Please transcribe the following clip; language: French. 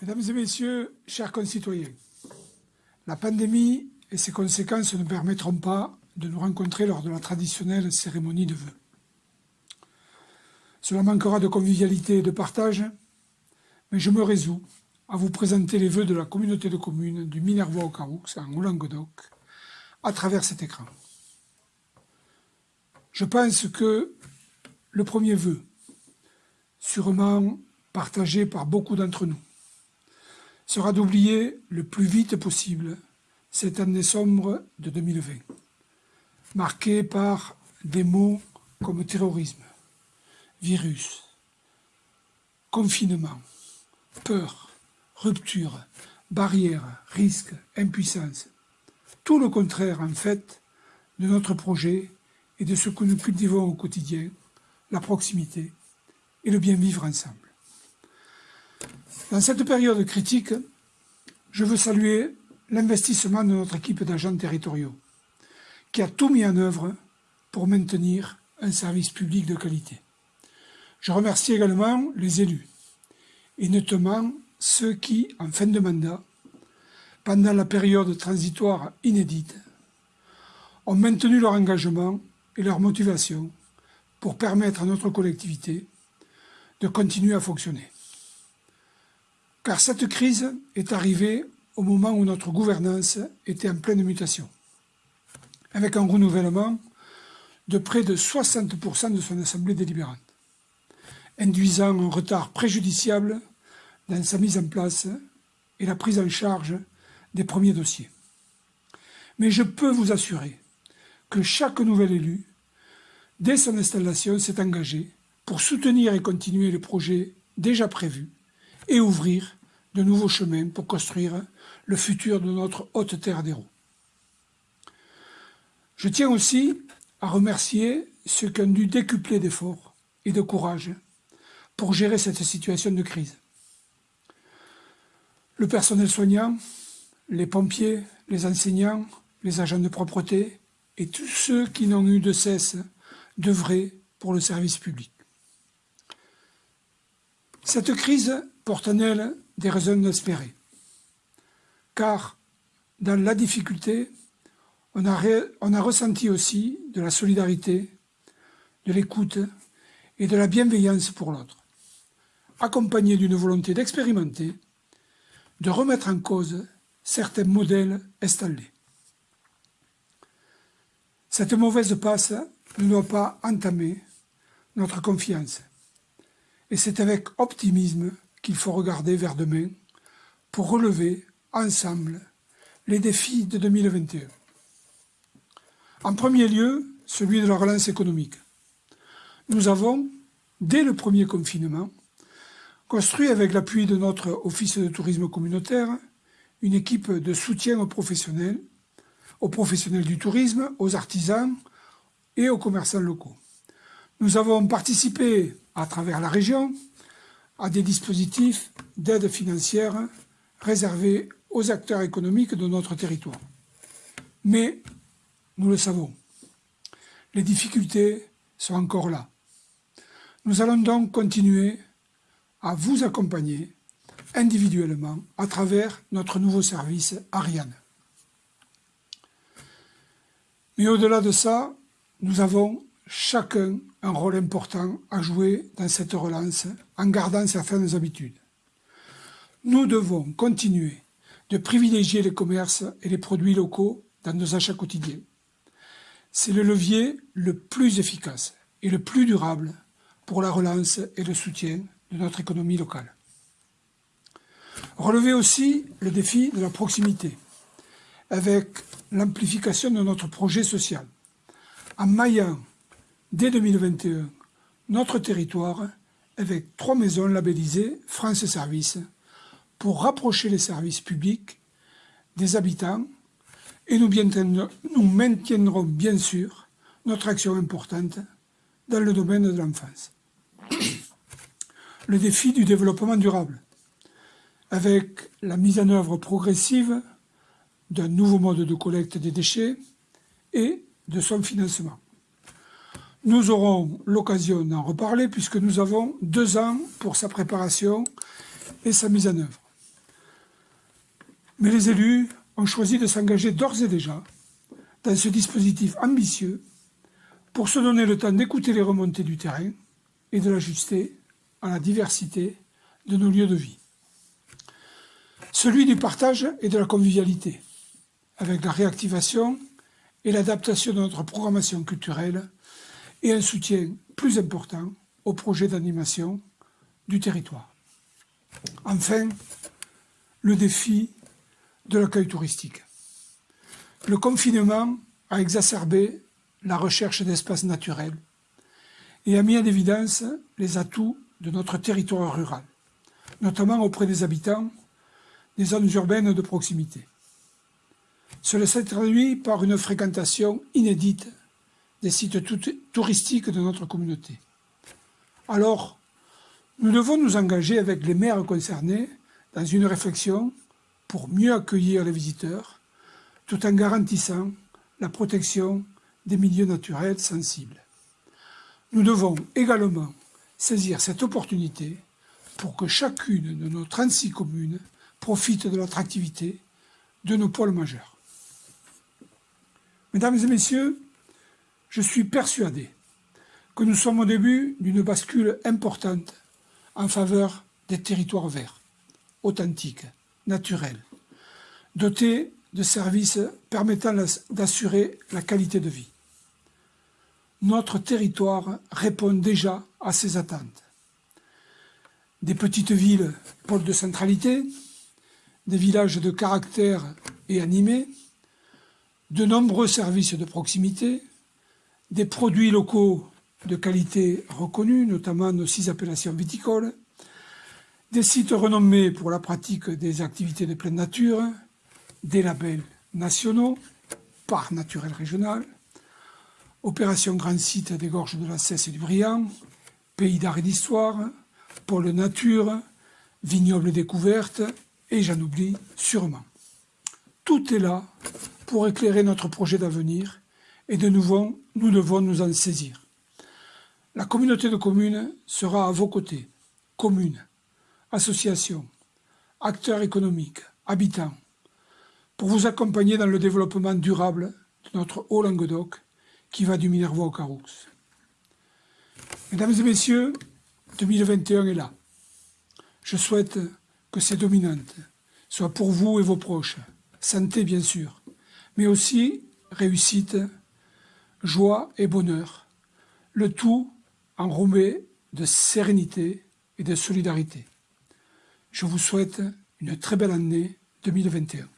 Mesdames et messieurs, chers concitoyens, la pandémie et ses conséquences ne permettront pas de nous rencontrer lors de la traditionnelle cérémonie de vœux. Cela manquera de convivialité et de partage, mais je me résous à vous présenter les vœux de la communauté de communes du Minervois au Caroux, en Languedoc, à travers cet écran. Je pense que le premier vœu, sûrement partagé par beaucoup d'entre nous, sera d'oublier le plus vite possible cette année sombre de 2020, marquée par des mots comme terrorisme, virus, confinement, peur, rupture, barrière, risque, impuissance. Tout le contraire, en fait, de notre projet et de ce que nous cultivons au quotidien, la proximité et le bien vivre ensemble. Dans cette période critique, je veux saluer l'investissement de notre équipe d'agents territoriaux, qui a tout mis en œuvre pour maintenir un service public de qualité. Je remercie également les élus, et notamment ceux qui, en fin de mandat, pendant la période transitoire inédite, ont maintenu leur engagement et leur motivation pour permettre à notre collectivité de continuer à fonctionner. Car cette crise est arrivée au moment où notre gouvernance était en pleine mutation, avec un renouvellement de près de 60% de son assemblée délibérante, induisant un retard préjudiciable dans sa mise en place et la prise en charge des premiers dossiers. Mais je peux vous assurer que chaque nouvel élu, dès son installation, s'est engagé pour soutenir et continuer les projets déjà prévus et ouvrir de nouveaux chemins pour construire le futur de notre haute terre d'Hérault. Je tiens aussi à remercier ceux qui ont dû décupler d'efforts et de courage pour gérer cette situation de crise. Le personnel soignant, les pompiers, les enseignants, les agents de propreté et tous ceux qui n'ont eu de cesse d'œuvrer pour le service public. Cette crise porte en elle des raisons d'espérer. Car dans la difficulté, on a, ressenti aussi de la solidarité, de l'écoute et de la bienveillance pour l'autre, accompagné d'une volonté d'expérimenter, de remettre en cause certains modèles installés. Cette mauvaise passe ne doit pas entamer notre confiance. Et c'est avec optimisme qu'il faut regarder vers demain pour relever ensemble les défis de 2021. En premier lieu, celui de la relance économique. Nous avons, dès le premier confinement, construit avec l'appui de notre Office de tourisme communautaire une équipe de soutien aux professionnels, aux professionnels du tourisme, aux artisans et aux commerçants locaux. Nous avons participé à travers la région à des dispositifs d'aide financière réservés aux acteurs économiques de notre territoire. Mais, nous le savons, les difficultés sont encore là. Nous allons donc continuer à vous accompagner individuellement à travers notre nouveau service Ariane. Mais au-delà de ça, nous avons chacun un rôle important à jouer dans cette relance en gardant certaines habitudes. Nous devons continuer de privilégier les commerces et les produits locaux dans nos achats quotidiens. C'est le levier le plus efficace et le plus durable pour la relance et le soutien de notre économie locale. Relever aussi le défi de la proximité, avec l'amplification de notre projet social, en maillant dès 2021 notre territoire avec trois maisons labellisées France Service pour rapprocher les services publics des habitants et nous, nous maintiendrons bien sûr notre action importante dans le domaine de l'enfance. Le défi du développement durable, avec la mise en œuvre progressive d'un nouveau mode de collecte des déchets et de son financement. Nous aurons l'occasion d'en reparler puisque nous avons deux ans pour sa préparation et sa mise en œuvre. Mais les élus ont choisi de s'engager d'ores et déjà dans ce dispositif ambitieux pour se donner le temps d'écouter les remontées du terrain et de l'ajuster à la diversité de nos lieux de vie. Celui du partage et de la convivialité, avec la réactivation et l'adaptation de notre programmation culturelle et un soutien plus important aux projets d'animation du territoire. Enfin, le défi de l'accueil touristique. Le confinement a exacerbé la recherche d'espaces naturels et a mis en évidence les atouts de notre territoire rural, notamment auprès des habitants des zones urbaines de proximité. Cela s'est traduit par une fréquentation inédite des sites touristiques de notre communauté. Alors, nous devons nous engager avec les maires concernés dans une réflexion pour mieux accueillir les visiteurs, tout en garantissant la protection des milieux naturels sensibles. Nous devons également saisir cette opportunité pour que chacune de nos 36 communes profite de l'attractivité de nos pôles majeurs. Mesdames et messieurs, je suis persuadé que nous sommes au début d'une bascule importante en faveur des territoires verts, authentiques, naturels, dotés de services permettant d'assurer la qualité de vie. Notre territoire répond déjà à ces attentes. Des petites villes, pôles de centralité, des villages de caractère et animés, de nombreux services de proximité, des produits locaux de qualité reconnus, notamment nos six appellations viticoles, des sites renommés pour la pratique des activités de pleine nature, des labels nationaux, parcs naturels régional, opération Grand Site des Gorges de la Cesse et du Briand, Pays d'art et d'histoire, pôle nature, vignoble découverte, et j'en oublie sûrement. Tout est là pour éclairer notre projet d'avenir et de nouveau, nous devons nous en saisir. La communauté de communes sera à vos côtés, communes, associations, acteurs économiques, habitants, pour vous accompagner dans le développement durable de notre Haut-Languedoc qui va du Minervois au Caroux. Mesdames et messieurs, 2021 est là. Je souhaite que ces dominantes soient pour vous et vos proches, santé bien sûr, mais aussi réussite, joie et bonheur, le tout enrobé de sérénité et de solidarité. Je vous souhaite une très belle année 2021.